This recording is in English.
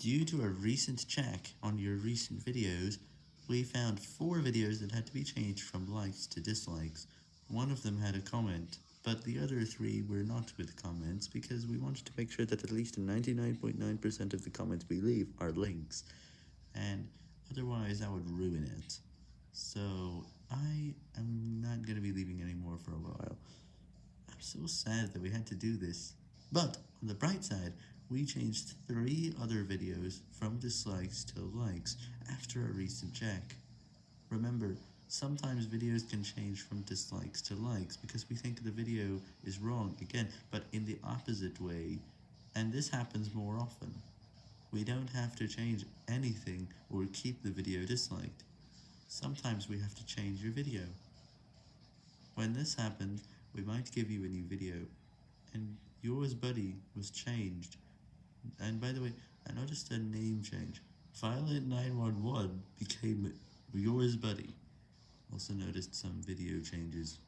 Due to a recent check on your recent videos, we found 4 videos that had to be changed from likes to dislikes. One of them had a comment, but the other 3 were not with comments because we wanted to make sure that at least 99.9% of the comments we leave are links, and otherwise that would ruin it. So, I am not going to be leaving anymore for a while. I'm so sad that we had to do this. But, on the bright side, we changed 3 other videos from dislikes to likes after a recent check. Remember, sometimes videos can change from dislikes to likes because we think the video is wrong again, but in the opposite way, and this happens more often. We don't have to change anything or keep the video disliked. Sometimes we have to change your video. When this happens, we might give you a new video, and yours buddy was changed. And by the way, I noticed a name change. Violet911 became yours buddy. Also noticed some video changes.